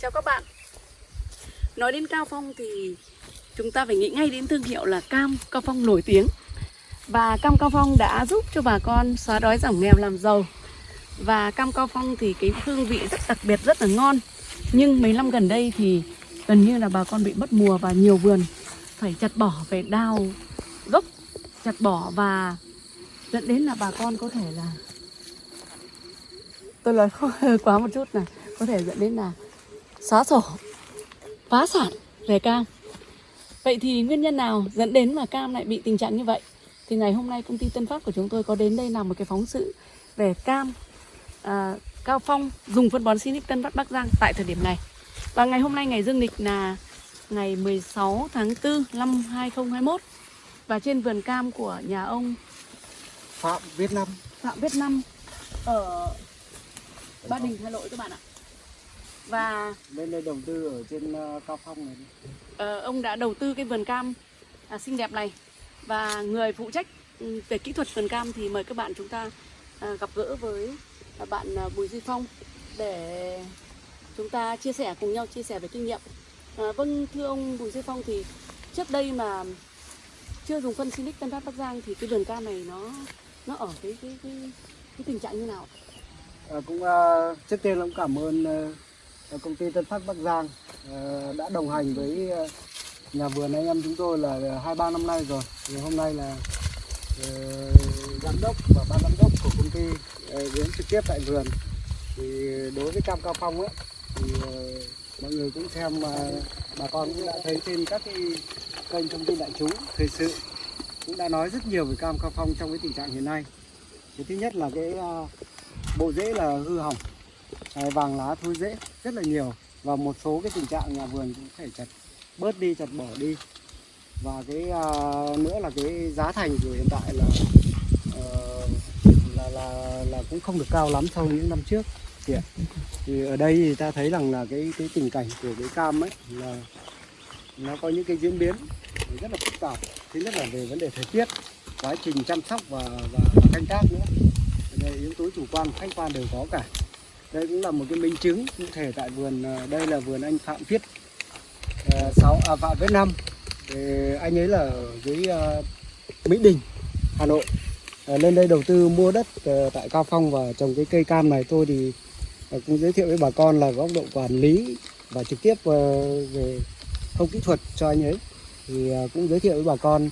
Chào các bạn. Nói đến Cao Phong thì chúng ta phải nghĩ ngay đến thương hiệu là cam Cao Phong nổi tiếng. Và cam Cao Phong đã giúp cho bà con xóa đói giảm nghèo làm giàu. Và cam Cao Phong thì cái hương vị rất đặc biệt, rất là ngon. Nhưng mấy năm gần đây thì gần như là bà con bị mất mùa và nhiều vườn phải chặt bỏ, phải đào gốc, chặt bỏ và dẫn đến là bà con có thể là tôi nói hơi quá một chút là có thể dẫn đến là xóa sổ. Phá sản. Về cam. Vậy thì nguyên nhân nào dẫn đến mà cam lại bị tình trạng như vậy? Thì ngày hôm nay công ty Tân Phát của chúng tôi có đến đây làm một cái phóng sự về cam à, Cao Phong dùng phân bón Sinic Tân Phát Bắc Giang tại thời điểm này. Và ngày hôm nay ngày dương lịch là ngày 16 tháng 4 năm 2021 và trên vườn cam của nhà ông Phạm Việt Nam Phạm Viết Năm ở Ba Đình Hà Nội các bạn ạ. Và lên đây đầu tư ở trên ờ, Cao Phong này ờ, ông đã đầu tư cái vườn cam à, xinh đẹp này và người phụ trách ừ, về kỹ thuật vườn cam thì mời các bạn chúng ta à, gặp gỡ với à, bạn à, Bùi Duy Phong để chúng ta chia sẻ cùng nhau chia sẻ về kinh nghiệm. À, vâng thưa ông Bùi Duy Phong thì trước đây mà chưa dùng phân Sinic Tân Phát Bắc Giang thì cái vườn cam này nó nó ở cái cái cái, cái tình trạng như nào? Ờ, cũng ờ, trước tiên là cũng cảm ơn ờ, Ờ, công ty Tân Phát Bắc Giang ờ, đã đồng hành với ờ, nhà vườn anh em chúng tôi là hai ba năm nay rồi. Thì hôm nay là giám đốc và ban giám đốc của công ty đến trực tiếp tại vườn. Thì đối với cam Cao Phong ấy, thì mọi người cũng xem mà bà con cũng đã thấy trên các cái kênh thông tin đại chúng, thời sự cũng đã nói rất nhiều về cam Cao Phong trong cái tình trạng hiện nay. Cái thứ nhất là cái bộ rễ là hư hỏng Ờ, vàng lá thối rễ rất là nhiều. Và một số cái tình trạng nhà vườn cũng phải chặt bớt đi chặt bỏ đi. Và cái uh, nữa là cái giá thành của hiện tại là uh, là, là là cũng không được cao lắm so với những năm trước. Thì, thì ở đây thì ta thấy rằng là cái cái tình cảnh của cái cam ấy là nó có những cái diễn biến rất là phức tạp thứ nhất là về vấn đề thời tiết quá trình chăm sóc và và, và canh tác nữa. Đây yếu tố chủ quan khách quan đều có cả đây cũng là một cái minh chứng cụ thể tại vườn à, đây là vườn anh Phạm Viết à, sáu à, Phạm Viết năm. Anh ấy là ở dưới à, Mỹ Đình Hà Nội. À, lên đây đầu tư mua đất tại Cao Phong và trồng cái cây cam này tôi thì cũng giới thiệu với bà con là góc độ quản lý và trực tiếp về không kỹ thuật cho anh ấy. Thì cũng giới thiệu với bà con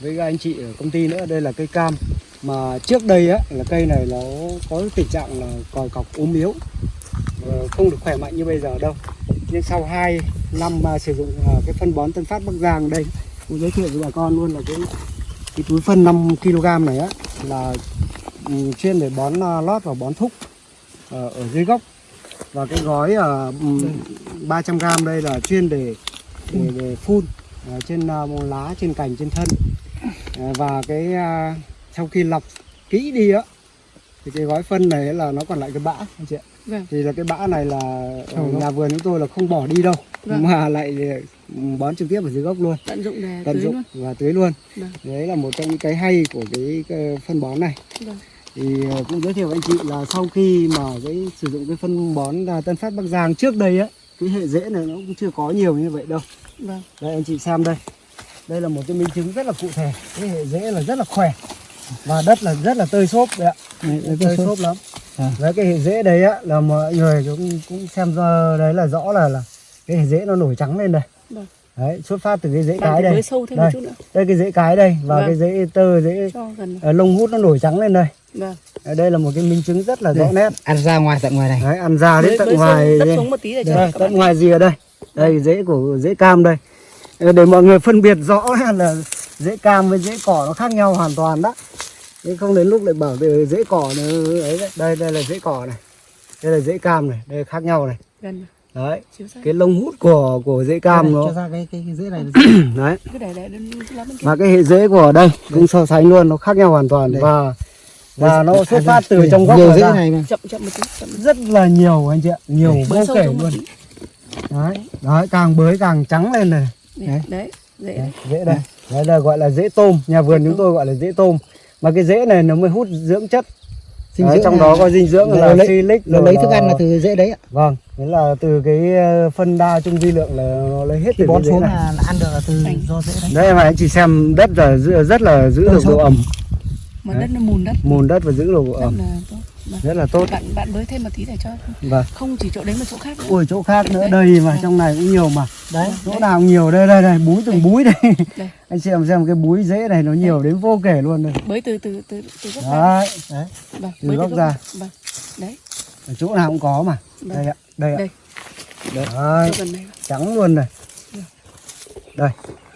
với các anh chị ở công ty nữa. Đây là cây cam mà trước đây á là cây này nó có tình trạng là còi cọc ốm yếu không được khỏe mạnh như bây giờ đâu. Nhưng sau 2 năm mà sử dụng à, cái phân bón Tân Phát Bắc Giang đây cũng giới thiệu với bà con luôn là cái cái túi phân 5 kg này á là ừ, chuyên để bón à, lót và bón thúc à, ở dưới gốc. Và cái gói ừ, 300 g đây là chuyên để để, để phun trên lá trên cành trên thân. Và cái sau khi lọc kỹ đi á thì cái gói phân này là nó còn lại cái bã anh chị ạ Vâng. thì là cái bã này là ở nhà vườn chúng tôi là không bỏ đi đâu Vâng. mà lại ừ, bón trực tiếp ở dưới gốc luôn Tận dụng để tận dụng luôn. và tưới luôn Vâng. đấy là một trong những cái hay của cái, cái phân bón này Vâng. thì ờ, cũng giới thiệu với anh chị là sau khi mà cái sử dụng cái phân bón à, Tân Phát Bắc Giang trước đây á cái hệ rễ này nó cũng chưa có nhiều như vậy đâu Vâng. đây anh chị xem đây đây là một cái minh chứng rất là cụ thể cái hệ rễ là rất là khỏe và đất là rất là tơi xốp đấy ạ. Đấy, tơi xốp lắm. À. đấy cái hệ rễ đấy á là mọi người cũng cũng xem ra đấy là rõ là là cái hệ rễ nó nổi trắng lên đây. Vâng. đấy xuất phát từ cái rễ Bạn cái đây. với sâu thêm đây. một chút nữa. đây cái rễ cái đây và Vâng. cái rễ tơ rễ gần. ờ, lông hút nó nổi trắng lên đây. Vâng. Đây là một cái minh chứng rất là rõ nét. ăn ra ngoài tận ngoài này. Đấy ăn ra đến Với, tận với ngoài đất xuống một tí để cho đây, tận ngoài rìa đây. Đây rễ của rễ cam đây. Ờ, để mọi người phân biệt rõ là rễ cam với rễ cỏ nó khác nhau hoàn toàn đó nhưng không đến lúc lại bảo từ rễ cỏ nó ấy đấy. đây đây là rễ cỏ này đây là rễ cam này đây khác nhau này Gần. đấy cái lông hút của của rễ cam nó cho ra cái cái, cái rễ này đấy Cứ để để đến cái lá bên kia. và cái hệ rễ của đây cũng so sánh luôn nó khác nhau hoàn toàn Đây. và và nó À, xuất phát từ trong gốc rễ ra. này mà Chậm chậm một tí. Chậm rất là nhiều anh chị ạ nhiều vô kể luôn đấy đấy càng bới càng trắng lên này Đấy. Đấy. Dễ. Đấy, rễ đây đấy là gọi là rễ tôm nhà vườn chúng tôi gọi là rễ tôm mà cái rễ này nó mới hút dưỡng chất. Dinh Đấy, dưỡng trong đó có dinh dưỡng là lấy- silic nó rồi lấy thức ăn là từ rễ đấy ạ. Vâng Nghĩa là từ cái ờ, phân đa trung vi lượng là nó lấy hết khi từ bón xuống này. là, ăn được là từ do rễ đấy. Đấy mà anh chị xem đất là rất là giữ Độ được độ ẩm, mà đất nó mùn đất. Mùn đất và giữ độ rất ẩm. là tốt Vâng. rất là tốt. bạn bạn bới thêm một tí để cho Và không chỉ chỗ đấy mà chỗ khác nữa ôi chỗ khác nữa Đấy. đây mà Vâng. trong này cũng nhiều mà. đấy Chỗ Đấy. nào cũng nhiều đây đây đây búi từng Đây. búi đây. Đây. anh xem xem cái búi rễ này nó nhiều đến vô kể luôn đây. bới từ từ từ từ gốc ra Đấy, đấy. vâng từ bới gốc ra. vâng đấy Ở chỗ nào cũng có mà. Vâng. Đây ạ, đây ạ. Đây. Đấy, đây trắng luôn này. Đây,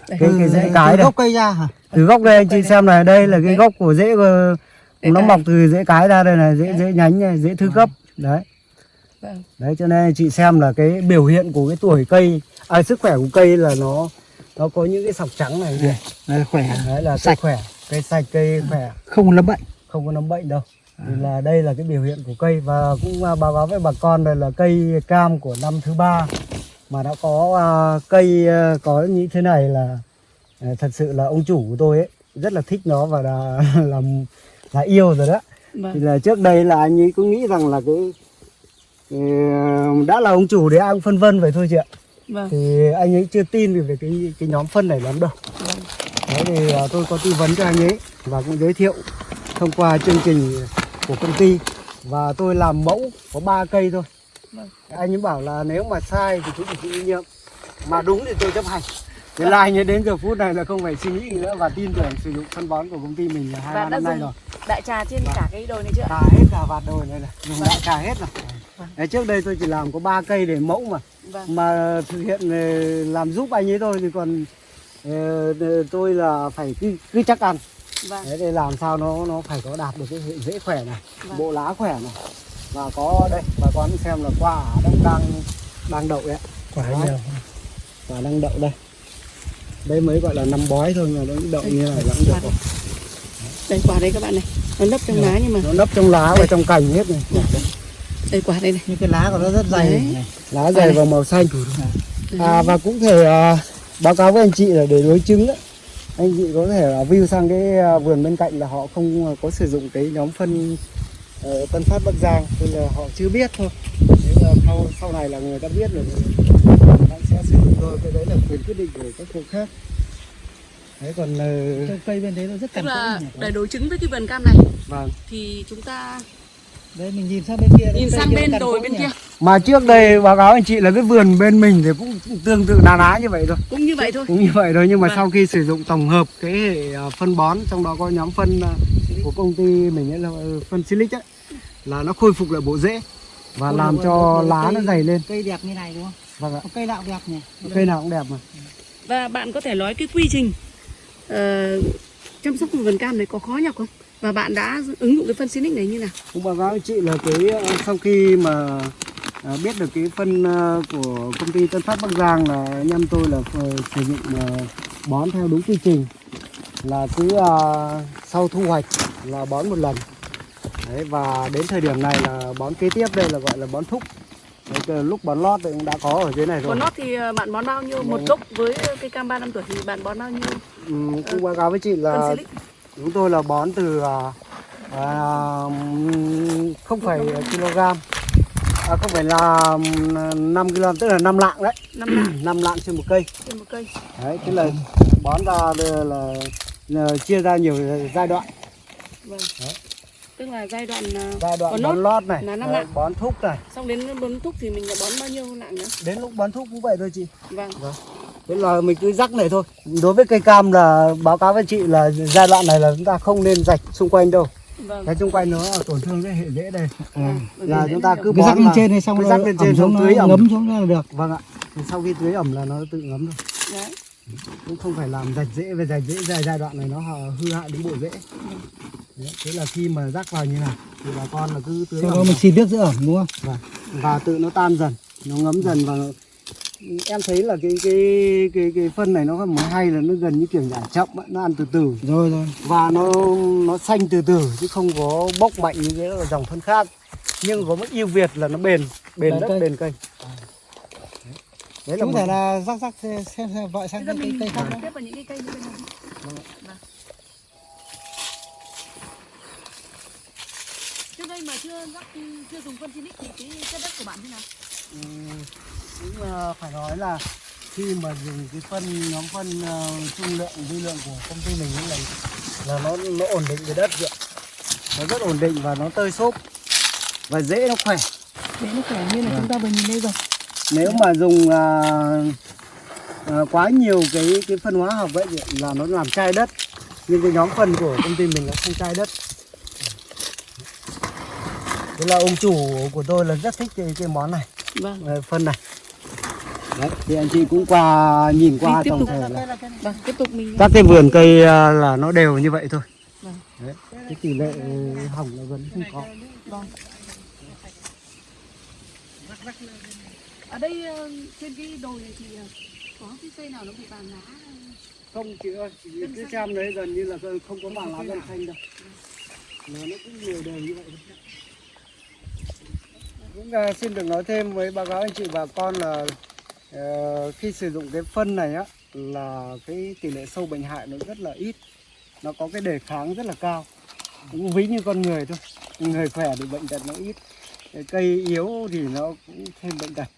Đây. cái cái rễ từ cái đây. gốc cây ra hả Từ gốc đây anh chị xem này, đây là cái Đấy. gốc của rễ của- Rễ nó cái. mọc từ rễ cái ra đây này, rễ rễ nhánh này, rễ thứ cấp. Đấy. vâng Đấy cho nên chị xem là cái biểu hiện của cái tuổi cây, à, sức khỏe của cây là nó nó có những cái sọc trắng này kìa. Đấy, khỏe Đấy là cây Sạch. khỏe, cây sạch, cây khỏe, không lâm bệnh không có nấm bệnh đâu. Thì là đây là cái biểu hiện của cây và cũng à, báo cáo với bà con đây là cây cam của năm thứ ba mà đã có à, cây à, có như thế này là à, thật sự là ông chủ của tôi ấy rất là thích nó và là làm là yêu rồi đó. Thì vâng là trước đây là anh ấy cũng nghĩ rằng là cái ờ, đã là ông chủ thì ai cũng phân vân vậy thôi chị ạ. vâng Thì anh ấy chưa tin về cái cái nhóm phân này lắm đâu. vâng Đấy thì à, tôi có tư vấn cho anh ấy và cũng giới thiệu thông qua chương trình của công ty và tôi làm mẫu có 3 cây thôi. Vâng. Anh ấy bảo là nếu mà sai thì cũng phải chịu trách nhiệm. Mà đúng thì tôi chấp hành. Thế là anh ấy đến giờ phút này là không phải suy nghĩ nữa và tin tưởng sử dụng phân bón của công ty mình là hai ba năm nay rồi. Đại trà trên cả cái đồi này chưa? Cà hết cả vạt đồi này này, dùng Vâng. đại cà hết rồi. Vâng. Đấy, trước đây tôi chỉ làm có 3 cây để mẫu mà vâng mà thực hiện ờ, làm giúp anh ấy thôi thì còn ờ, ờ, tôi là phải cứ cứ chắc ăn vâng đấy để làm sao nó nó phải có đạt được cái hệ dễ khỏe này Vâng. bộ lá khỏe này và có đây bà con xem là quả đang đang đang đậu đấy quả Đấy. nhiều quả đang đậu đây đây mới gọi là năm bói thôi mà nó đậu như này là cũng được Quả rồi. Đây quả đây các bạn này. Nó nấp trong lá nhưng mà nó nấp trong lá và trong cành hết này. Đây quả đây này. Như cái lá của nó rất dày Đấy. này. lá dày và màu xanh. À, và cũng thể à, báo cáo với anh chị là để đối chứng đấy anh chị có thể là view sang cái à, vườn bên cạnh là họ không à, có sử dụng cái nhóm phân Tân Phát Bắc Giang. Nên là họ chưa biết thôi. Nếu là sau sau này là người ta biết rồi bạn sẽ sử dụng thôi. Cái đấy là quyền quyết định của các hộ khác đấy còn uh, Trong cây bên đấy nó rất tức cằn là để đối chứng với cái vườn cam này. Vâng. Thì chúng ta đấy mình nhìn sang bên kia nhìn sang kia bên đồi bên nhỉ? kia. Mà trước đây báo cáo anh chị là cái vườn bên mình thì cũng tương tự ná ná như vậy thôi. Cũng như vậy thôi. Cũng như vậy thôi nhưng mà Vâng. sau khi sử dụng tổng hợp cái hệ à, phân bón trong đó có nhóm phân à, của công ty mình ấy là ờ, phân silic ấy là nó khôi phục lại bộ rễ và Ôi, làm rồi, cho rồi, lá cây- nó dày lên. cây đẹp như này đúng không? Vâng ạ. Cây nào đẹp nhỉ? Cây nào cũng đẹp mà. Và bạn có thể nói cái quy trình ờ, chăm sóc vườn cam này có khó nhọc không? Và bạn đã ứng dụng cái phân Sinic này như nào? Cũng báo cáo chị là cái ờ, sau khi mà à, biết được cái phân ờ, của công ty Tân Phát Bắc Giang là anh em tôi là sử dụng ờ, bón theo đúng quy trình là cứ sau thu hoạch là bón một lần. Đấy, và đến thời điểm này là bón kế tiếp đây là gọi là bón thúc. Đấy, lúc bón lót thì cũng đã có ở dưới này rồi. còn nót thì bạn bón bao nhiêu? Một gốc với cây cam 3 năm tuổi thì bạn bón bao nhiêu ừ, cũng báo cáo với chị là chúng tôi là bón từ à, à, không phải kg à, không phải là 5 kg tức là 5 lạng đấy. Năm lạng. 5 lạng trên một cây. Trên một cây. Đấy tức là bón ra là, là, là chia ra nhiều giai đoạn. Vâng. Đấy. tức là giai đoạn ờ, giai đoạn Bón bón lót này là năm đấy, lạng. bón thúc này. Xong đến bón thúc thì mình là bón bao nhiêu lạng nữa đến lúc bón thúc cũng vậy thôi chị. Vâng thế là mình cứ rắc này thôi. Đối với cây cam là báo cáo với chị là giai đoạn này là chúng ta không nên rạch xung quanh đâu. Vâng. Cái xung quanh nó tổn thương cái hệ rễ đây. Vâng. là chúng ta cứ cứ rắc lên trên này xong rồi rắc lên trên xuống tưới ẩm. ngấm xuống là được. Vâng ạ. Thì sau khi tưới ẩm là nó tự ngấm thôi. Đấy. Cũng không phải làm rạch rễ về rạch rễ giai giai đoạn này nó hư hại đến bộ rễ Đấy, thế là khi mà rắc vào như này thì bà con là cứ tưới sau ẩm đó mình xịt nước giữ ẩm đúng không? Và, và tự nó tan dần nó ngấm dần và em thấy là cái cái cái cái phân này nó có một hay là nó gần như kiểu nhả chậm ấy, nó ăn từ từ. Rồi rồi. Và nó nó xanh từ từ chứ không có bốc mạnh như cái là dòng phân khác. Nhưng có một ưu việt là nó bền bền Bền đất cây. bền cây. Đấy. Là có một thể là rắc rắc xem xem vợ sang cái cây cây khác tiếp vào những cái cây như bên này. Trước đây mà chưa rắc chưa dùng phân Sinic thì cái chất đất của bạn thế nào? Ừm, cũng ờ, phải nói là khi mà dùng cái phân nhóm phân ờ, trung lượng dư lượng của công ty mình là là nó nó ổn định cái đất vậy nó rất ổn định và nó tơi xốp. Và dễ nó khỏe. Để nó khỏe như là Vâng. chúng ta vừa nhìn đây rồi. nếu mà dùng à, à, quá nhiều cái cái phân hóa học vậy thì là nó làm chai đất. Nhưng cái nhóm phân của công ty mình nó không chai đất. Thế là ông chủ của tôi là rất thích cái, cái món này. Vâng. phân này Đấy, thì anh chị cũng qua nhìn qua tổng tục. thể là Vâng, tiếp tục mình các cái vườn cây à, là nó đều như vậy thôi Vâng. Đấy, cái tỷ lệ hỏng là gần không có Vâng. Ở đây ờ, trên cái đồi này thì ờ, có cái cây nào nó bị vàng lá không chị ơi chị cứ xem đấy gần như là không có mảng lá gần xanh đâu mà nó cũng nhiều đều như vậy thôi. cũng uh, xin được nói thêm với báo cáo anh chị bà con là khi sử dụng cái phân này á là cái tỷ lệ sâu bệnh hại nó rất là ít nó có cái đề kháng rất là cao cũng ví như con người thôi người khỏe thì bệnh tật nó ít cây yếu thì nó cũng thêm bệnh tật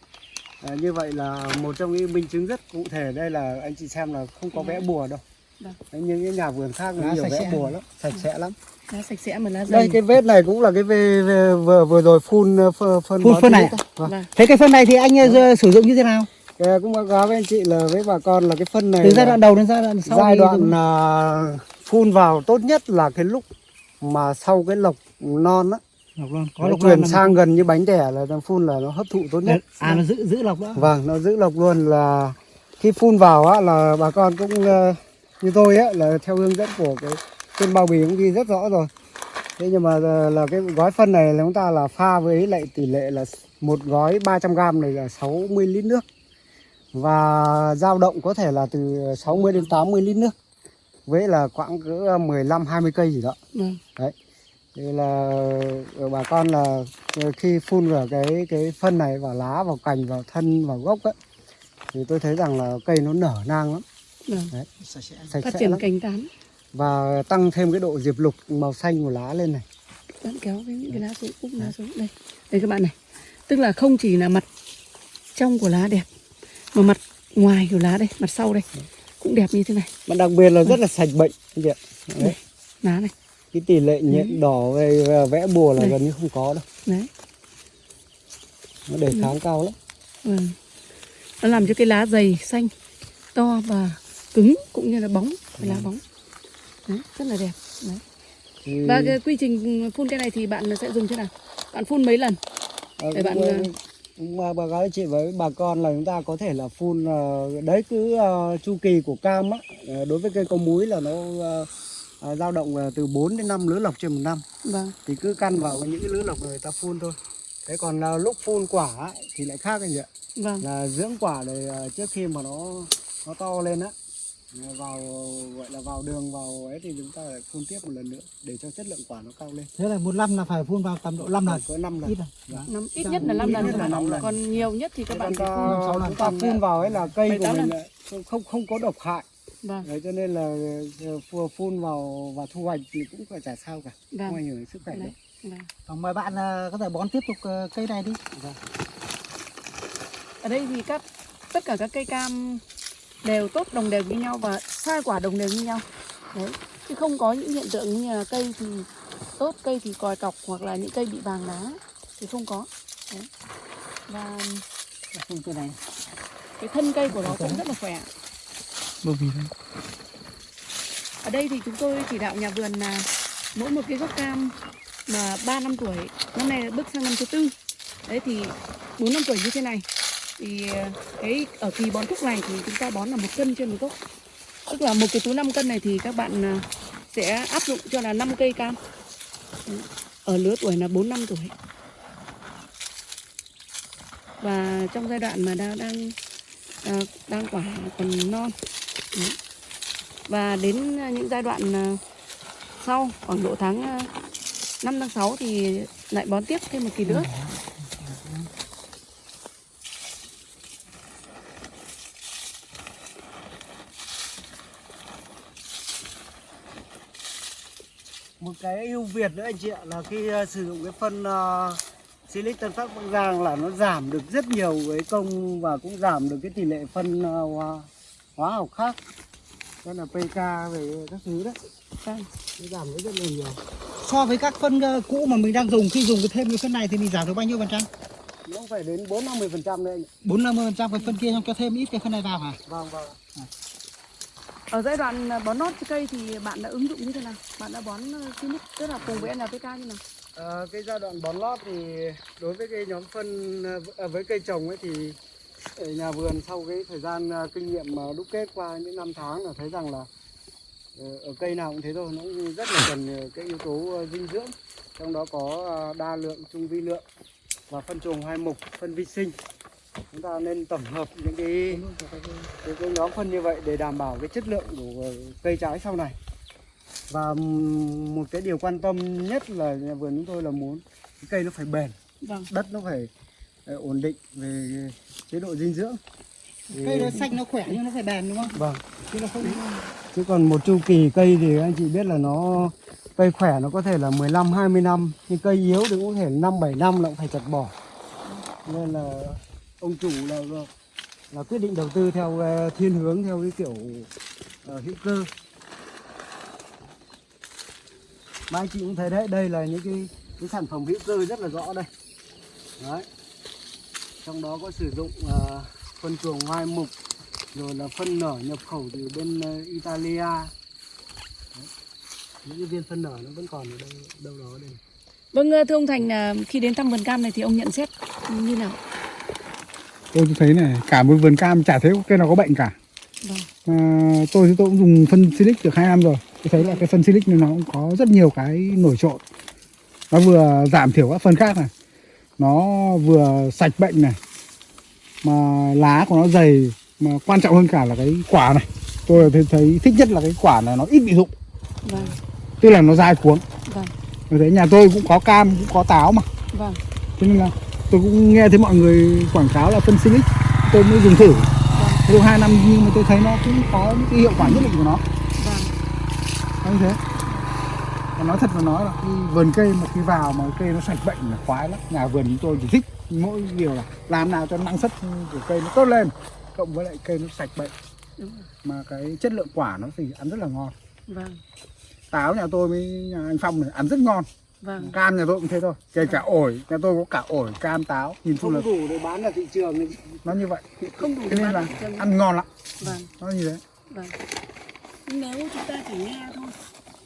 à, như vậy là một trong những minh chứng rất cụ thể đây là anh chị xem là không có vẽ bùa đâu Vâng. Đấy, những cái nhà vườn khác nó nhiều vẽ sẽ. bùa lắm sạch sẽ lắm lá sạch sẽ mà lá đây dày. cái vết này cũng là cái vê, vê, vừa vừa rồi phun ờ, phân phân, Phun phân này. Vâng. Vâng. Thế cái phân này thì anh ờ, sử dụng như thế nào? Cái cũng báo cáo với anh chị là với bà con là cái phân này Từ giai đoạn đầu đến giai đoạn sau giai thì đoạn là phun vào tốt nhất là cái lúc mà sau cái lộc non á Lộc luôn. có lộc chuyển non sang gần như bánh đẻ là phun là nó hấp thụ tốt nhất À nó giữ giữ lộc đó. vâng nó giữ lộc luôn là khi phun vào á là bà con cũng ờ, như tôi á là theo hướng dẫn của cái trên bao bì cũng ghi rất rõ rồi thế nhưng mà ờ, là cái gói phân này là chúng ta là pha với lại tỷ lệ là một gói 300 gram này là 60 lít nước và dao động có thể là từ 60 đến 80 lít nước với là khoảng cỡ 15 20 cây gì đó Vâng. thì là ờ, bà con là ờ, khi phun vào cái cái phân này vào lá vào cành vào thân vào gốc ấy thì tôi thấy rằng là cây nó nở nang lắm Vâng. Sạch sẽ. sạch Phát triển cành tán. và tăng thêm cái độ diệp lục màu xanh của lá lên này Bạn kéo cái những cái lá xuống, úp lá xuống đây. Đây các bạn này. Tức là không chỉ là mặt trong của lá đẹp mà mặt ngoài của lá đây, mặt sau đây cũng đẹp như thế này. mà đặc biệt là rất là sạch bệnh. Đấy. Đây. Lá này. cái tỷ lệ nhện đỏ về vẽ bùa là Đây. gần như không có đâu Đấy. nó đề kháng cao lắm Vâng. Nó làm cho cái lá dày, xanh, to và cứng cũng như là bóng, cái lá bóng. Đấy, rất là đẹp. Đấy. Và cái quy trình phun cái này thì bạn sẽ dùng thế nào? Bạn phun mấy lần? ờ, để bạn, ờ, báo cáo chị với bà con là chúng ta có thể là phun ờ, đấy cứ ờ, chu kỳ của cam á ờ, đối với cây có múi là nó dao động từ 4 đến 5 lứa lọc trên một năm Vâng. thì cứ căn vào những cái lứa lọc người ta phun thôi thế còn là lúc phun quả thì lại khác anh ạ Vâng. là dưỡng quả để ờ, trước khi mà nó nó to lên á vào gọi là vào đường vào ấy thì chúng ta lại phun tiếp một lần nữa để cho chất lượng quả nó cao lên Thế là một năm là phải phun vào tầm độ 5 lần. có 5 lần Ít rồi. Dạ. Năm, ít nhất là 5 Ít lần, là thôi. năm lần. còn nhiều nhất thì các Thế bạn ta, phun chúng ta phun vào ấy là cây của mình lần. lại không không không có độc hại Vâng, Đấy, cho nên là ờ, phun phun vào và thu hoạch thì cũng phải chả sao cả không vâng. ảnh hưởng đến sức khỏe Đấy. đâu vâng. Còn mời bạn ờ, có thể bón tiếp tục ờ, cây này đi. Ở đây thì các tất cả các cây cam đều tốt đồng đều như nhau và sai quả đồng đều như nhau. Đấy. Chứ không có những hiện tượng như là cây thì tốt, cây thì còi cọc hoặc là những cây bị vàng lá thì không có. Đấy. Và Phun cây này. cái thân cây của nó cũng rất là khỏe. Bởi vì Ở đây thì chúng tôi chỉ đạo nhà vườn là mỗi một cái gốc cam mà 3 năm tuổi, năm nay bước sang năm thứ tư. Đấy thì 4 năm tuổi như thế này thì ờ, cái, ở kỳ bón thuốc này thì chúng ta bón là một cân trên một gốc. Tức là một cái túi 5 cân này thì các bạn ờ, sẽ áp dụng cho là 5 cây cam. Ờ, ở lứa tuổi là 4 năm tuổi. Và trong giai đoạn mà đang đang đang quả còn non. Và đến những giai đoạn sau, khoảng độ tháng 5 tháng 6 thì lại bón tiếp thêm một kỳ nữa. Cái ưu việt nữa anh chị ạ là khi ờ, sử dụng cái phân ờ, Silic Tân Phát Bắc Giang là nó giảm được rất nhiều cái công và cũng giảm được cái tỷ lệ phân ờ, hóa, hóa học khác. Đó là PK về các thứ đấy. Nó giảm được rất là nhiều. so với các phân ờ, cũ mà mình đang dùng khi dùng cái thêm cái phân này thì mình giảm được bao nhiêu phần trăm Nó phải đến 4 50 phần trăm đấy. anh bốn năm mươi phần trăm cái phân kia xong cho thêm ít cái phân này vào hả Vâng vâng. Ở giai đoạn ờ, bón nót cho cây thì bạn đã ứng dụng như thế nào? Bạn đã bón ờ, Silic tức là cùng với NPK như nào? À, cái giai đoạn bón lót thì đối với cái nhóm phân à, với cây trồng ấy thì ở nhà vườn sau cái thời gian kinh nghiệm mà đúc kết qua những năm tháng là thấy rằng là ở cây nào cũng thế thôi nó cũng rất là cần cái yếu tố dinh dưỡng trong đó có đa lượng trung vi lượng và phân trùng hai mục phân vi sinh chúng ta nên tổng hợp những cái cái, cái nhóm phân như vậy để đảm bảo cái chất lượng của cây trái sau này. Và một cái điều quan tâm nhất là nhà vườn chúng tôi là muốn cái cây nó phải bền Vâng. đất nó phải ờ, ổn định về chế độ dinh dưỡng. Cây nó xanh nó khỏe nhưng nó phải bền đúng không? Vâng. Chứ nó không chứ còn một chu kỳ cây thì anh chị biết là nó cây khỏe nó có thể là 15 20 năm. Nhưng cây yếu thì cũng có thể 5 7 năm là cũng phải chặt bỏ. Nên là ông chủ là là quyết định đầu tư theo ờ, thiên hướng theo cái kiểu uh, hữu cơ. Mà anh chị cũng thấy đấy đây là những cái cái sản phẩm hữu cơ rất là rõ đây. Đấy. Trong đó có sử dụng uh, phân chuồng hoai mục rồi là phân nở nhập khẩu từ bên uh, Italia. Đấy. những cái viên phân nở nó vẫn còn ở đâu đâu đó đây Vâng, thưa ông Thành khi đến thăm vườn cam này thì ông nhận xét như nào? Tôi thấy này cả một vườn cam chả thấy cây nào có bệnh cả. Vâng. mà tôi thì tôi cũng dùng phân silic được hai năm rồi. Tôi thấy là cái phân silic này nó cũng có rất nhiều cái nổi trội. Nó vừa giảm thiểu các phân khác này. Nó vừa sạch bệnh này. Mà lá của nó dày mà quan trọng hơn cả là cái quả này. Tôi thấy, thấy thích nhất là cái quả này nó ít bị rụng Vâng, tức là nó dai cuống. Vâng, thấy nhà tôi cũng có cam cũng có táo mà. Vâng, cho nên là tôi cũng nghe thấy mọi người quảng cáo là phân silic tôi mới dùng thử. Được hai năm nhưng mà tôi thấy nó cũng có những cái hiệu quả nhất định của nó. Vâng, như thế. Và nói thật là nói là cái vườn cây một khi vào mà cây nó sạch bệnh là khoái lắm. Nhà vườn chúng tôi chỉ thích mỗi điều là làm nào cho năng suất của cây nó tốt lên cộng với lại cây nó sạch bệnh. Mà cái chất lượng quả nó thì ăn rất là ngon. Vâng, táo nhà tôi với nhà anh phong này ăn rất ngon vâng, cam nhà tôi cũng thế thôi. Kể cả ổi nhà tôi có cả ổi cam táo nhìn chung là không đủ để bán ra thị trường nó như vậy. Không đủ nên là ăn ngon lắm. Vâng, nó như thế. Vâng. Nếu chúng ta chỉ nghe thôi.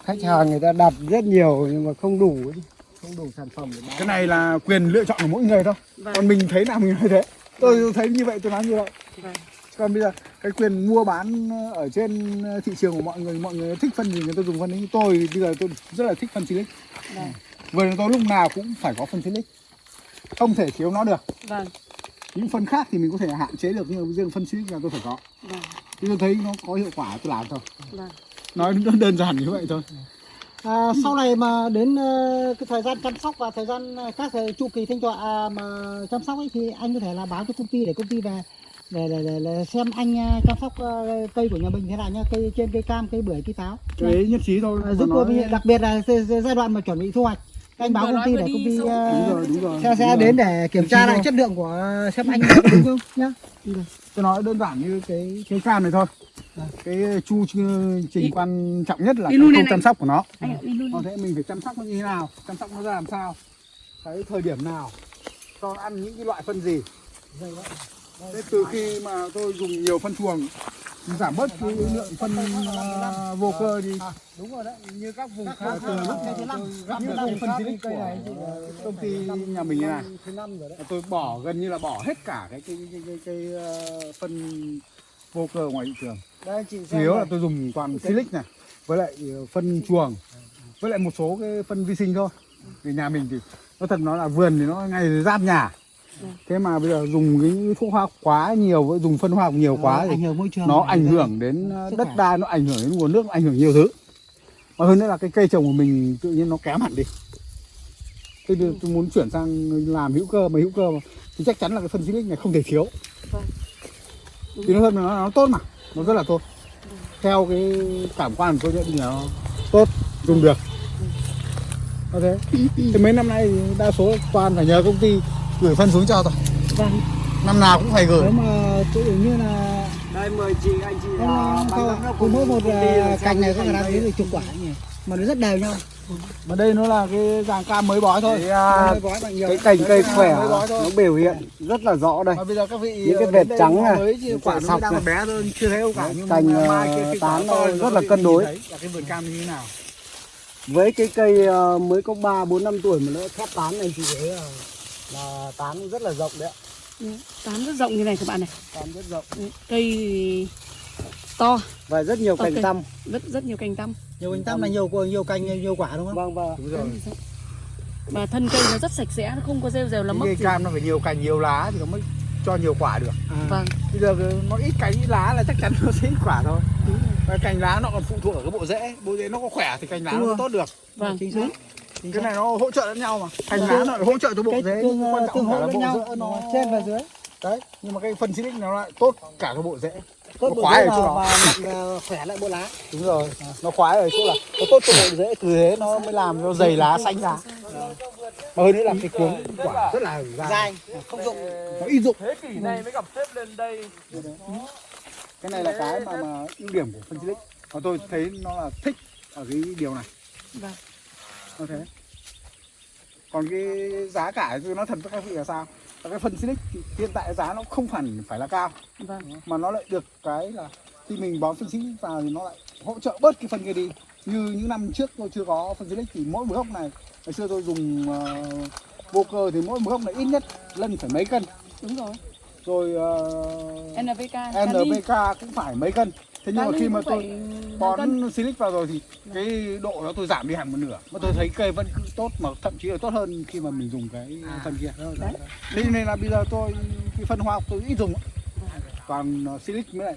khách hàng người ta đặt rất nhiều nhưng mà không đủ ấy. không đủ sản phẩm để bán. Cái này là quyền lựa chọn của mỗi người thôi. Vâng, còn mình thấy nào mình nói thế. Tôi thấy như vậy tôi nói như vậy. Vâng, còn bây giờ cái quyền mua bán ở trên thị trường của mọi người mọi người thích phân gì người ta dùng phân đấy tôi bây giờ tôi rất là thích phân silic vâng, vườn tôi lúc nào cũng phải có phân silic không thể thiếu nó được. Vâng, những phân khác thì mình có thể hạn chế được nhưng riêng phân silic là tôi phải có. Vâng, thì tôi thấy nó có hiệu quả tôi làm thôi. Vâng. nói đơn đơn giản như vậy thôi. À, sau này mà đến ờ, cái thời gian chăm sóc và thời gian ờ, các thời chu kỳ thanh tọa à, mà chăm sóc ấy thì anh có thể là báo cho công ty để công ty về để, để, để, để xem anh ờ, chăm sóc ờ, cây của nhà mình thế nào nhá cây trên cây cam cây bưởi cây táo. Đấy nhất trí thôi À, giúp tôi đặc biệt là giai đoạn mà chuẩn bị thu hoạch anh báo công ty để công ty đúng rồi đúng rồi. sẽ, đến để kiểm tra lại chất lượng của xem anh có đúng không? Nhá. Tôi nói đơn giản như cái cái cam này thôi. Cái chu trình quan trọng nhất là này. chăm sóc của nó. Còn thế mình phải chăm sóc nó như thế nào? Chăm sóc nó ra làm sao? Cái thời điểm nào? Cho ăn những cái loại phân gì thế từ khi mà tôi dùng nhiều phân chuồng giảm bớt cái lượng phân ờ, vô cơ đi. Đúng rồi đấy như các vùng khác từ lúc thứ năm. Như cái phân silic cây của này chị, công ty nhà mình này tôi bỏ gần như là bỏ hết cả cái cái cái cái, cái, ờ, phân vô cơ ngoài thị trường. Đây chị chủ yếu là tôi dùng toàn silic này với lại ờ, phân chuồng với lại một số cái phân vi sinh thôi. Vì nhà mình thì nó thật nó là vườn thì nó ngay giáp nhà thế mà bây giờ dùng cái thuốc hóa quá nhiều với dùng phân hóa học nhiều quá ảnh thì nó ảnh hưởng đến ờ, đất đai nó ảnh hưởng đến nguồn nước nó ảnh hưởng nhiều thứ. Mà hơn nữa là cái cây trồng của mình tự nhiên nó kém hẳn đi. Tôi, đưa- tôi muốn chuyển sang làm hữu cơ mà hữu cơ mà thì chắc chắn là cái phân silic này không thể thiếu. Vâng. thì nó hơn nó, nó tốt mà nó rất là tốt. Theo cái cảm quan của tôi nhận thì nó tốt dùng được. Có thế. Thì mấy năm nay thì đa số toàn phải nhờ công ty gửi phân xuống cho thôi vâng. Năm nào cũng phải gửi. Nếu mà dụ như là đây mời chị anh chị là không, giám đốc cứ mỗi một à, là cành này có khả năng cái đến được chục quả nhỉ? Mà nó rất đều nhau. Mà đây nó là cái dạng cam mới bói thôi. Cái, à, Mới bói bằng nhiều cái cành cây khỏe nó biểu hiện rất là rõ đây. Mà bây giờ các vị Những cái vệt trắng này, quả sọc đang này. bé thôi chưa thấy đâu cả. Nhưng Cành, khi tán thì rất là cân đối. là cái vườn cam như thế nào. Với cái cây mới có 3 4 năm tuổi mà nó thép tán này chị thấy là, tán rất là rộng đấy ạ. tán rất rộng như này các bạn này. Tán rất rộng. Cây thì to. Và rất nhiều cành Ok. tăm. Rất rất nhiều cành tăm. Nhiều cành tăm là nhiều nhiều cành nhiều quả đúng không? Vâng vâng đúng rồi và thân cây nó rất sạch sẽ nó không có rêu cái mốc cây gì. cam nó phải nhiều cành nhiều lá thì nó mới cho nhiều quả được. Vâng. Bây giờ nó ít cành ít lá là chắc chắn nó sẽ ít quả thôi. Và cành lá nó còn phụ thuộc ở cái bộ rễ. Bộ rễ nó có khỏe thì cành lá Đúng nó tốt được. Vâng. Chính đúng. xác chính cái xác. này nó hỗ trợ lẫn nhau mà. Vâng. lá nó lại hỗ trợ cho bộ cái rễ tương nhưng quan tương trọng hỗ là lẫn bộ nhau. rễ nó trên và dưới. Đấy nhưng mà cái phân silic nó lại tốt cả cái bộ rễ tốt Nó bộ khoái rễ ở chỗ đó. và khỏe lại bộ lá. Đúng rồi nó khoái ở chỗ là nó tốt cho bộ rễ từ thế nó mới làm cho dày lá xanh lá mà hơn nữa là cái cuống quả rất là dài dài không dụng. Nó ít dụng. Thế kỷ này mới gặp xếp lên đây. Cái này là cái mà mà ưu điểm của phân silic và tôi thấy nó là thích ở cái điều này. Vâng. Nó thế. Còn cái giá cả tôi nói thật các vị là sao? Cái phân silic thì hiện tại giá nó không hẳn phải là cao. Vâng. Mà nó lại được cái là khi mình bón phân silic vào thì nó lại hỗ trợ bớt cái phân kia đi. Như những năm trước tôi chưa có phân silic thì mỗi một gốc này ngày xưa tôi dùng uh, vô cơ thì mỗi một gốc này ít nhất lần phải mấy cân. Đúng rồi. Rồi uh, NPK kali. NPK cũng phải mấy cân thế nhưng mà khi mà tôi bón silic vào rồi thì cái độ đó tôi giảm đi hẳn một nửa. Mà tôi thấy cây vẫn cứ tốt mà thậm chí là tốt hơn khi mà mình dùng cái phân kia. Thế nên là bây giờ tôi cái phân hoa tôi ít dùng còn silic mới lại.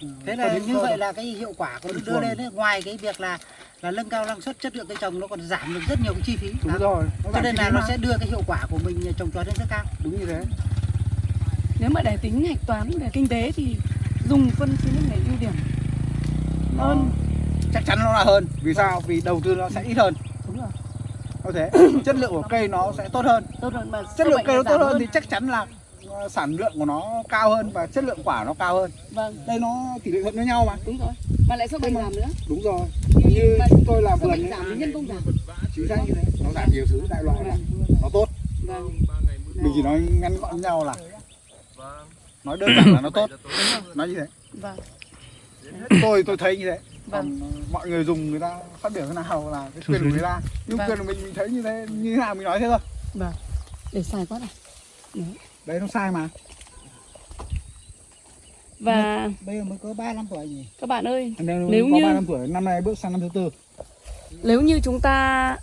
Thế phân là như vậy là cái hiệu quả của nó đưa lên ấy, ngoài cái việc là là nâng cao năng suất chất lượng cây trồng nó còn giảm được rất nhiều cái chi phí. Đúng rồi. Cho nên là nó mà. sẽ đưa cái hiệu quả của mình trồng trọt lên rất cao. Đúng như thế. Nếu mà để tính hạch toán về kinh tế thì dùng phân silic này ưu điểm. Hơn. chắc chắn nó là hơn. Vì sao? Vì đầu tư nó sẽ ít hơn. Đúng rồi. Có thế chất lượng của cây nó sẽ tốt hơn. Tốt hơn mà chất lượng cây nó tốt hơn thì chắc chắn là uh, sản lượng của nó cao hơn và chất lượng quả nó cao hơn. Vâng. Đây nó tỷ lệ thuận với nhau mà. Đúng rồi. Mà lại sâu bệnh giảm nữa. đúng rồi. Như Mà chúng tôi làm vườn giảm nhân công giảm. chính xác như thế. Nó giảm nhiều thứ đại loại là nó tốt. Vâng. Mình chỉ nói ngắn gọn nhau là nói đơn giản là nó tốt. Nói như thế. Vâng. Tôi tôi thấy như thế. Vâng. còn mọi người dùng người ta phát biểu thế nào là cái quyền của người ta. Nhưng Vâng. quyền của mình mình thấy như thế như thế nào mình nói thế thôi. Vâng. Để xài quá này. Đấy. Nó sai mà. Và bây giờ mới có 3 năm tuổi nhỉ? các bạn ơi nếu, Nếu có như- ba năm tuổi năm nay bước sang năm thứ tư. nếu như chúng ta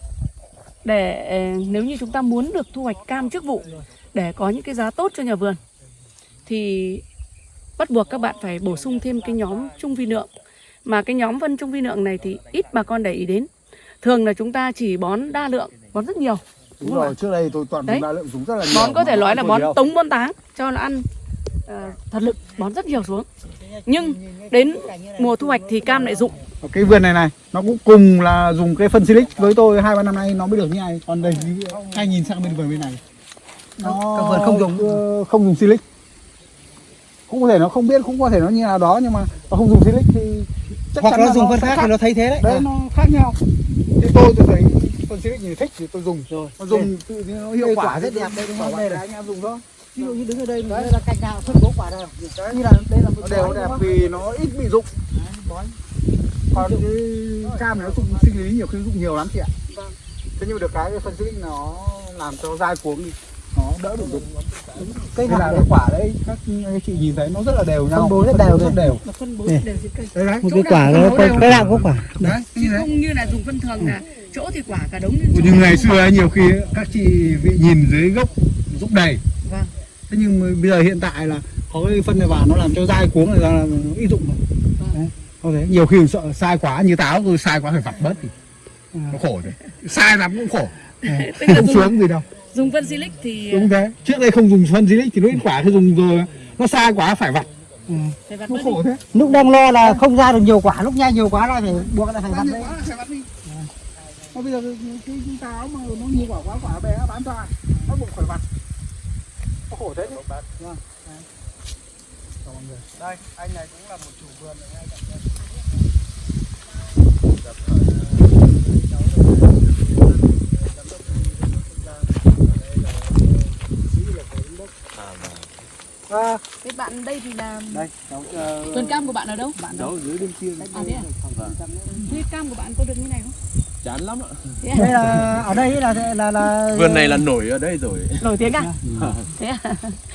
để nếu như chúng ta muốn được thu hoạch cam trước vụ để có những cái giá tốt cho nhà vườn thì bắt buộc các bạn phải bổ sung thêm cái nhóm trung vi lượng. Mà cái nhóm phân trung vi lượng này thì ít bà con để ý đến. Thường là chúng ta chỉ bón đa lượng bón rất nhiều. Đúng, Đúng rồi trước đây tôi toàn Đấy. đa lượng dùng rất là nhiều bón có thể nói là bón nhiều. tống bón táng cho nó ăn ờ, thật lực bón rất nhiều xuống. Nhưng đến mùa thu hoạch thì cam lại rụng Ở cái vườn này này nó cũng cùng là dùng cái phân silic. Với tôi hai ba năm nay nó mới được như này. Còn đây hai nhìn sang bên vườn bên này. Nó vườn không dùng. không dùng silic cũng có thể nó không biết cũng có thể nó như nào đó nhưng mà nó không dùng silic thì chắc hoặc chắn nó là dùng phân sẽ khác thì nó thấy thế đấy. Đấy À. nó khác nhau. Thì tôi tôi thấy phân silic thì thích thì tôi dùng. Rồi nó dùng tự nhiên nó hiệu quả quả rất đẹp đây đúng không? đây là anh em dùng thôi. Ví dụ như đứng ở đây đây là cành nào phân bố quả đây như là đây là một nó đều đẹp vì nó ít bị rụng còn cái cam này nó dụng sinh lý nhiều khi dụng nhiều lắm chị ạ. Vâng. thế nhưng mà được cái cái phân silic nó làm cho dai cuống đi nó đỡ bị rụng cây nào cái quả đấy các anh chị nhìn thấy nó rất là đều nhau. Phân bố rất đều rất đều. Phân bố đều cây. Đấy đấy một cái quả nó cái nào cũng có quả. Đấy chứ không như là dùng phân thường là chỗ thì quả cả đống nhưng ngày xưa nhiều khi các chị vị nhìn dưới gốc rụng đầy. Vâng. thế nhưng mà bây giờ hiện tại là có cái phân này vào nó làm cho dai cuống này ra là nó ít rụng rồi. Vâng. đấy. Thế. Nhiều khi sợ sai quá như táo tôi sai quá phải vặt bớt thì nó khổ rồi. Sai lắm cũng khổ. Không sướng gì đâu dùng phân silic thì đúng thế. Trước đây không dùng phân silic thì nó ít quả thì dùng rồi. Nó sai quá phải vặt. Phải vặt nó đi. khổ thế. Lúc đang lo là không ra được nhiều quả lúc nhai nhiều quá là phải buộc lại phải vặt đấy phải vặt đi. nó Còn bây giờ cái, cái, táo mà nó nhiều quả quá quả bé bán cho ai nó bụng khỏi mặt nó khổ thế chứ. Vâng đây anh này cũng là một chủ vườn ở ngay cạnh đây bạn đây thì là đây cháu ờ, vườn cam của bạn ở đâu? cháu ở dưới bên kia À thế à? Thế cam của bạn có được như này không? chán lắm ạ Thế à? đây là ở đây là là là vườn này là nổi ở đây rồi Nổi tiếng à? Thế à?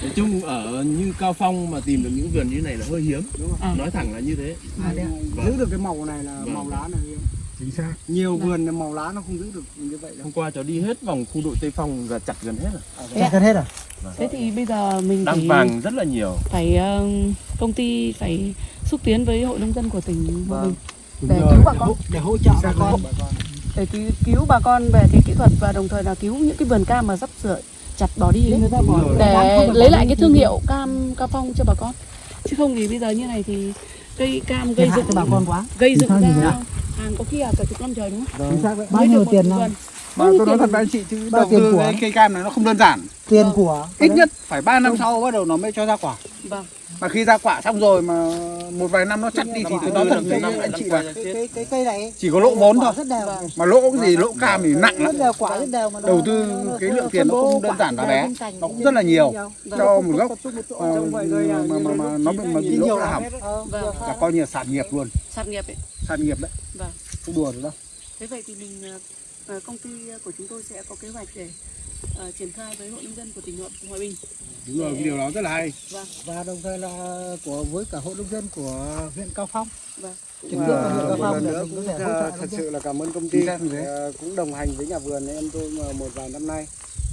nói chung ở như cao phong mà tìm được những vườn như này là hơi hiếm À. nói thẳng là như thế À, thế à? giữ được cái màu này là Vâng. màu lá này chính xác. Nhiều vườn là màu lá nó không giữ được như vậy đâu. Hôm qua cháu đi hết vòng khu đội tây phong và chặt gần hết rồi. À? chặt gần hết à? Thế thì bây giờ mình đang phải vàng rất là nhiều. phải công ty phải xúc tiến với hội nông dân của tỉnh Hòa Vâng. Để cứu bà con. để hỗ trợ bà con. để cứu, cứu bà con về cái kỹ thuật và đồng thời là cứu những cái vườn cam mà sắp sửa chặt bỏ đi đấy người ta bỏ để lấy lại cái thương hiệu cam cao phong cho bà con. Chứ không thì bây giờ như này thì cây cam gây dựng cho bà con quá. gây dựng ra hàng có khi là cả chục năm trời đúng không? đấy bao nhiêu tiền nào? Bao Mà tôi nói tiền? thật với anh chị chứ Bao đầu tiền tư cây cam này nó không đơn giản. Tiền của ít nhất phải 3 năm sau bắt đầu nó mới cho ra quả Vâng. mà khi ra quả xong rồi mà một vài năm nó chắt đi thì tôi nói thật với năm anh chị qua là cái cái cái cây này chỉ có lỗ vốn thôi. Vâng. mà lỗ cái gì lỗ cam thì nặng lắm. Rất đều quả rất đều mà nó- đầu tư cái lượng tiền nó không đơn giản là bé. nó cũng rất là nhiều. cho một gốc. ờ, à, mà mà mà nó bị mà bị lỗ nhiều là hỏng. Ờ, Vâng. là coi như là sản nghiệp luôn. Sản nghiệp ấy. Sản nghiệp đấy. Vâng. Không đùa được đâu. Thế vậy thì mình ờ, công ty của chúng tôi sẽ có kế hoạch để ờ, triển khai với hội nông dân của tỉnh Hòa, Hòa Bình. Đúng rồi cái điều đó rất là hay. Vâng. Và đồng thời là của với cả hội nông dân của huyện Cao Phong. Vâng. Huyện Cao một Phong lần để nữa cũng thật dân. sự là cảm ơn công ty. ờ, cũng đồng hành với nhà vườn em tôi mà một vài năm nay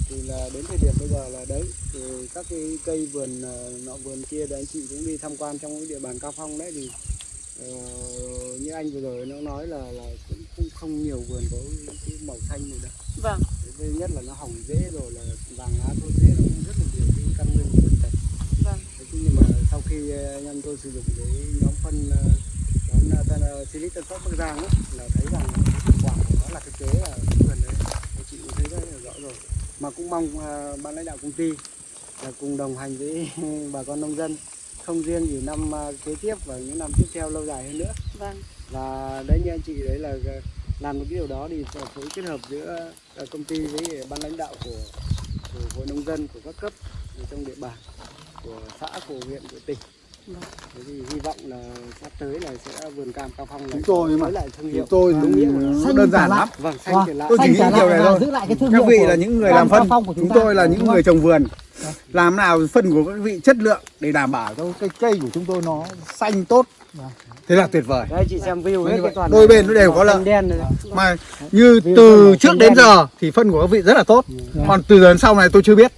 thì là đến thời điểm bây giờ là đấy thì các cái cây vườn ờ, nọ vườn kia thì anh chị cũng đi tham quan trong cái địa bàn cao phong đấy thì ờ, như anh vừa rồi nó nói là là cũng không, không nhiều vườn có cái màu xanh này đâu. Vâng thứ nhất là nó hỏng dễ rồi là vàng lá thôi dễ nó rất là nhiều cái căn nguyên bệnh tật vâng. Thế nhưng mà sau khi ờ, anh em tôi sử dụng cái nhóm phân ờ, nhóm tân ờ, Silic Tân Phát Bắc Giang ấy, là thấy rằng hiệu quả của nó là thực tế là vườn đấy. Anh chị cũng thấy rất là rõ rồi. Mà cũng mong ban lãnh đạo công ty là cùng đồng hành với bà con nông dân không riêng gì năm kế tiếp và những năm tiếp theo lâu dài hơn nữa. Vâng. Và đấy như anh chị đấy là làm một cái điều đó thì phối kết hợp giữa công ty với ban lãnh đạo của, của hội nông dân của các cấp trong địa bàn của xã của huyện của tỉnh. Vâng. thế thì hy vọng là sắp tới là sẽ vườn cam cao phong này Chúng tôi mà. lại thương hiệu. chúng tôi đúng nghĩa đơn giản lắm. vâng xanh Wow. trở lại Tôi chỉ nghĩ điều này thôi. giữ lại cái thương các vị của là những người làm phân. của chúng chúng tôi là những người trồng vườn. Làm nào phân của các vị chất lượng để đảm bảo cho cây cây của chúng tôi nó xanh tốt thế là tuyệt vời. Đấy chị xem view hết Như vậy, toàn đôi bên nó đều có xanh đen này mà như từ trước đến đen. giờ thì phân của các vị rất là tốt. Còn từ giờ đến sau này tôi chưa biết.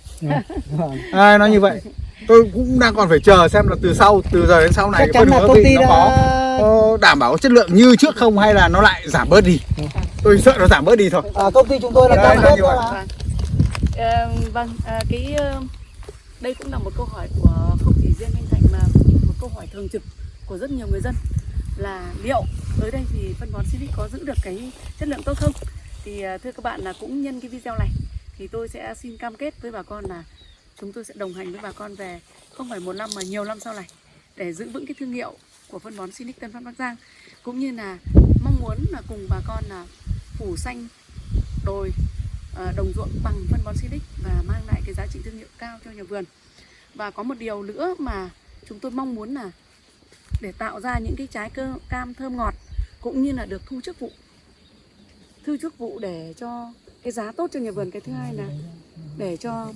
Ai nói như vậy? Tôi cũng đang còn phải chờ xem là từ sau từ giờ đến sau này phân của các công vị ty nó đã có đảm bảo chất lượng như trước không hay là nó lại giảm bớt đi? Tôi sợ nó giảm bớt đi thôi. À, công ty chúng tôi là Đấy, cam là kết vâng. Ờ, vâng à, cái ờ, đây cũng là một câu hỏi của không chỉ riêng anh Thành mà một câu hỏi thường trực của rất nhiều người dân là liệu tới đây thì phân bón Silic có giữ được cái chất lượng tốt không? Thì à, thưa các bạn là cũng nhân cái video này thì tôi sẽ xin cam kết với bà con là chúng tôi sẽ đồng hành với bà con về không phải một năm mà nhiều năm sau này để giữ vững cái thương hiệu của phân bón Silic Tân Phát Bắc Giang. Cũng như là mong muốn là cùng bà con là phủ xanh, đồi à, đồng ruộng bằng phân bón Silic và mang lại cái giá trị thương hiệu cao cho nhà vườn. Và có một điều nữa mà chúng tôi mong muốn là để tạo ra những cái trái cơ cam thơm ngọt cũng như là được thu trước vụ. Thu trước vụ để cho cái giá tốt cho nhà vườn. Cái thứ hai là để cho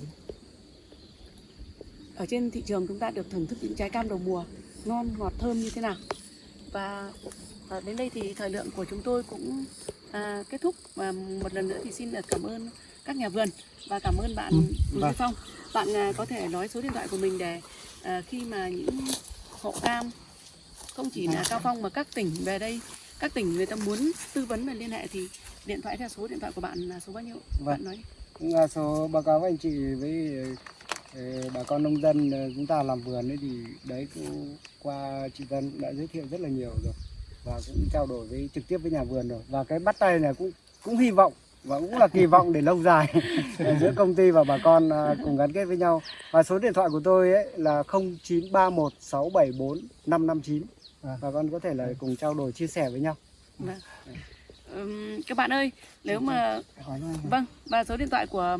ở trên thị trường chúng ta được thưởng thức những trái cam đầu mùa ngon ngọt thơm như thế nào. Và à, đến đây thì thời lượng của chúng tôi cũng à, kết thúc. Và một lần nữa thì xin được cảm ơn các nhà vườn và cảm ơn bạn Bùi Duy Phong. Bạn à, có thể nói số điện thoại của mình để à, khi mà những hộ cam không chỉ là Cao Phong mà các tỉnh về đây các tỉnh người ta muốn tư vấn và liên hệ thì điện thoại theo số điện thoại của bạn là số bao nhiêu? Bạn nói cũng là số báo cáo với anh chị với ờ, bà con nông dân ờ, chúng ta làm vườn ấy thì đấy cũng qua chị Vân cũng đã giới thiệu rất là nhiều rồi và cũng trao đổi với trực tiếp với nhà vườn rồi. Và cái bắt tay này cũng cũng hy vọng và cũng là kỳ vọng để lâu dài giữa công ty và bà con à, cùng gắn kết với nhau. Và số điện thoại của tôi ấy là 0931674559 À. bà con có thể là cùng trao đổi chia sẻ với nhau Vâng. Ừm, các bạn ơi, nếu mà hỏi nó vâng và số điện thoại của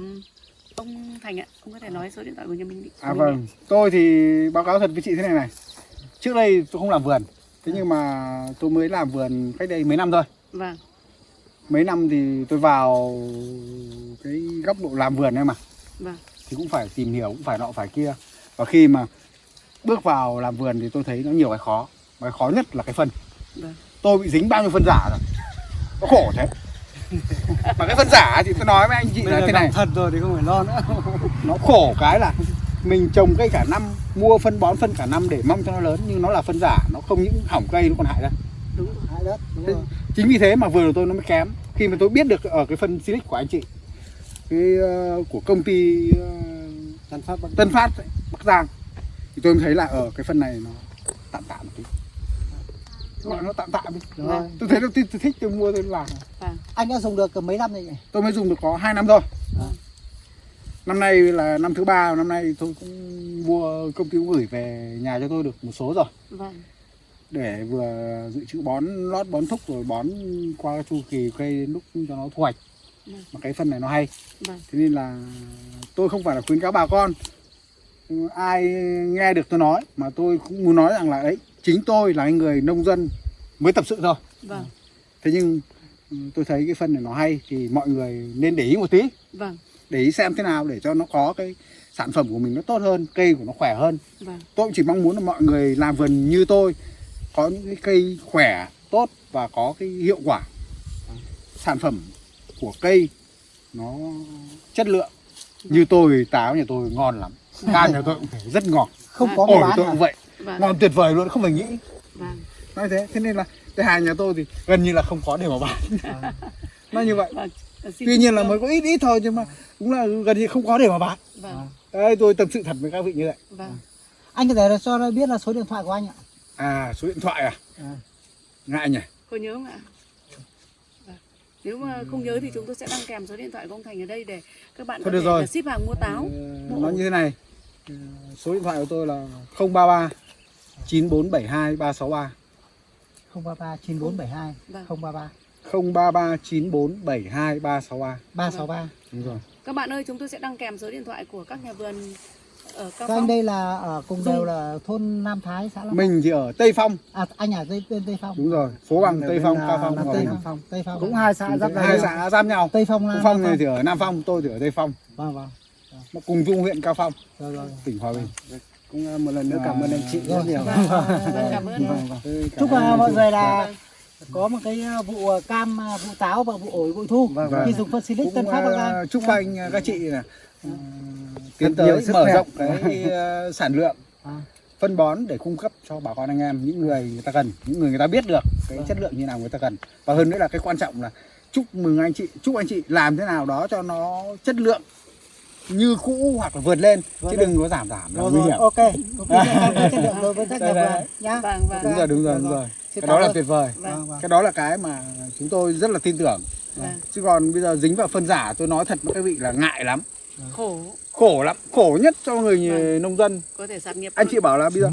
ông Thành ạ, ông có thể nói số điện thoại của nhà mình đi. À vâng, tôi thì báo cáo thật với chị thế này này. Trước đây tôi không làm vườn, thế nhưng mà tôi mới làm vườn cách đây mấy năm thôi. Vâng, Mấy năm thì tôi vào cái góc độ làm vườn này mà, vâng, thì cũng phải tìm hiểu, cũng phải nọ phải kia. Và khi mà bước vào làm vườn thì tôi thấy nó nhiều cái khó. Cái khó nhất là cái phân. vâng. Tôi bị dính bao nhiêu phân giả rồi. Nó khổ thế. mà cái phân giả thì tôi nói với anh chị bây là thế này. thật rồi thì không phải lo nữa nó khổ cái là mình trồng cây cả năm mua phân bón phân cả năm để mong cho nó lớn nhưng nó là phân giả nó không những hỏng cây nó còn hại đất Đúng rồi. hại đất đúng Thế- rồi. chính vì thế mà vườn của tôi nó mới kém khi mà tôi biết được ở cái phân Silic của anh chị cái ờ, của công ty ờ, Tân Phát Bắc Tân Phát ấy, Bắc Giang thì tôi mới thấy là ở cái phân này nó tạm tạm một tí gọi nó tạm tạm đi. Rồi. tôi thấy tôi, tôi thích tôi mua tôi làm. Anh đã dùng được mấy năm rồi nhỉ? Tôi mới dùng được có 2 năm thôi. Vâng. năm nay là năm thứ ba năm nay tôi cũng mua công ty cũng gửi về nhà cho tôi được một số rồi. Vâng, để vừa dự trữ bón lót bón thúc rồi bón qua cái chu kỳ cây đến lúc cho nó thu hoạch. Vâng. mà cái phân này nó hay. Vâng, thế nên là tôi không phải là khuyến cáo bà con. Ai nghe được tôi nói mà tôi cũng muốn nói rằng là đấy chính tôi là người nông dân mới tập sự thôi. Vâng, thế nhưng ừ, tôi thấy cái phân này nó hay thì mọi người nên để ý một tí. Vâng, để ý xem thế nào để cho nó có cái sản phẩm của mình nó tốt hơn cây của nó khỏe hơn. Vâng, tôi cũng chỉ mong muốn là mọi người làm vườn như tôi có những cái cây khỏe tốt và có cái hiệu quả. Sản phẩm của cây nó chất lượng. Như tôi táo nhà tôi ngon lắm. Cam nhà tôi cũng phải rất ngọt. Không có ổi tôi cũng vậy vâng, ngon tuyệt vời luôn không phải nghĩ. Vâng, nói thế thế nên là cái hàng nhà tôi thì gần như là không có để mà bán. Nó như vậy. Vâng. Tuy nhiên là mới có ít ít thôi nhưng mà cũng là gần như không có để mà bán. Vâng, đấy tôi tâm sự thật với các vị như vậy. Vâng, anh có thể là cho nó biết là số điện thoại của anh ạ? À số điện thoại à, À. ngại nhỉ? Có nhớ không ạ? Vâng. Nếu mà không nhớ thì chúng tôi sẽ đăng kèm số điện thoại của ông Thành ở đây để các bạn Thôi có được thể rồi. là ship hàng mua táo. Ờ, nó như thế này. Ờ, số điện thoại của tôi là 033 9472 363 033 9472 Vâng. 033 033 9472 363 363 đúng rồi. Các bạn ơi, chúng tôi sẽ đăng kèm số điện thoại của các nhà vườn ở Cao các anh Phong. đây là ở cùng đều là thôn Nam Thái xã Long mình thì ở Tây Phong. À anh ở Tây bên Tây Phong. Đúng rồi phố bằng Tây Phong Cao Phong. Tây Phong Tây Phong. Cũng hai xã giáp hai danh xã giáp nhau. Tây Phong là Phong này thì ở Nam Phong tôi thì ở Tây Phong. Vâng vâng. Nó cùng chung huyện Cao Phong. Rồi rồi. Tỉnh Hòa Bình cũng à, một lần nữa cảm ơn anh chị rất nhiều Vâng, vâng, cảm ơn. Vâng, vâng. Cả chúc uh, mọi người là Vâng. có một cái uh, vụ cam vụ táo và vụ ổi bội thu Vâng, vâng. khi dùng phân silic tân phát Giang chúc anh các chị là ờ, tiến tới sức mở khỏe. rộng cái sản lượng À. phân bón để cung cấp cho bà con anh em những người người ta cần những người người ta biết được cái Vâng. chất lượng như nào người ta cần và hơn nữa là cái quan trọng là chúc mừng anh chị chúc anh chị làm thế nào đó cho nó chất lượng như cũ hoặc là vượt lên Vượt chứ đừng có giảm giảm là nguy hiểm. ok. Chất lượng đối với các nhà vườn nhá. Vâng, vâng. đúng rồi đúng rồi đúng rồi. Xin cái đó là tuyệt vời. Vâng, Vâng, vâng. cái đó là cái mà chúng tôi rất là tin tưởng. Vâng. chứ còn bây giờ dính vào phân giả tôi nói thật với các vị là ngại lắm. Khổ, khổ lắm. Khổ nhất cho người Vâng. nông dân. Có thể sạt nghiệp anh chị bảo là bây giờ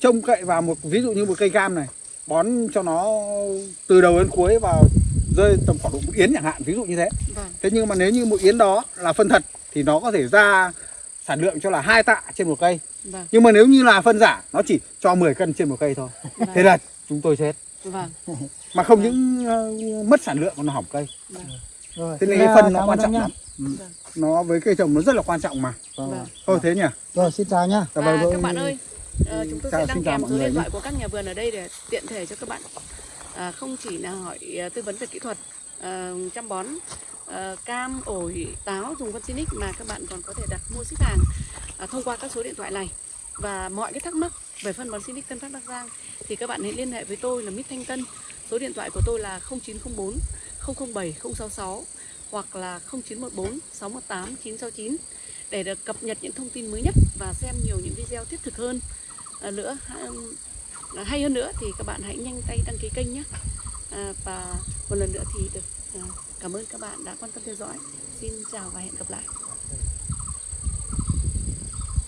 trông cậy vào một ví dụ như một cây cam này bón cho nó từ đầu đến cuối vào rơi tầm khoảng độ một yến chẳng hạn ví dụ như thế. Vâng, thế nhưng mà nếu như một yến đó là phân thật thì nó có thể ra sản lượng cho là hai tạ trên một cây. Vâng, nhưng mà nếu như là phân giả nó chỉ cho 10 cân trên một cây thôi. Vâng, thế là chúng tôi chết. Vâng, mà không những ờ, mất sản lượng còn nó hỏng cây. Vâng, rồi thế nên cái phân nó quan trọng lắm. Ừ. nó với cây trồng nó rất là quan trọng mà. Vâng. thôi thế nhỉ? Rồi xin chào nhá. Dạ Và vâng, các bạn tôi- ơi, ờ, chúng tôi chào- sẽ đăng kèm số điện thoại của các nhà vườn ở đây để tiện thể cho các bạn. À, không chỉ là hỏi ờ, tư vấn về kỹ thuật ờ, chăm bón ờ, cam, ổi, táo dùng phân mà các bạn còn có thể đặt mua ship hàng à, thông qua các số điện thoại này. Và mọi cái thắc mắc về phân bón Sinic Tân Phát Bắc Giang thì các bạn hãy liên hệ với tôi là Mít Thanh Tân. Số điện thoại của tôi là 0904 007 066 hoặc là 0914 618 969 để được cập nhật những thông tin mới nhất và xem nhiều những video thiết thực hơn. À, nữa à, hay hơn nữa thì các bạn hãy nhanh tay đăng ký kênh nhé. À, và một lần nữa thì được à, cảm ơn các bạn đã quan tâm theo dõi. Xin chào và hẹn gặp lại.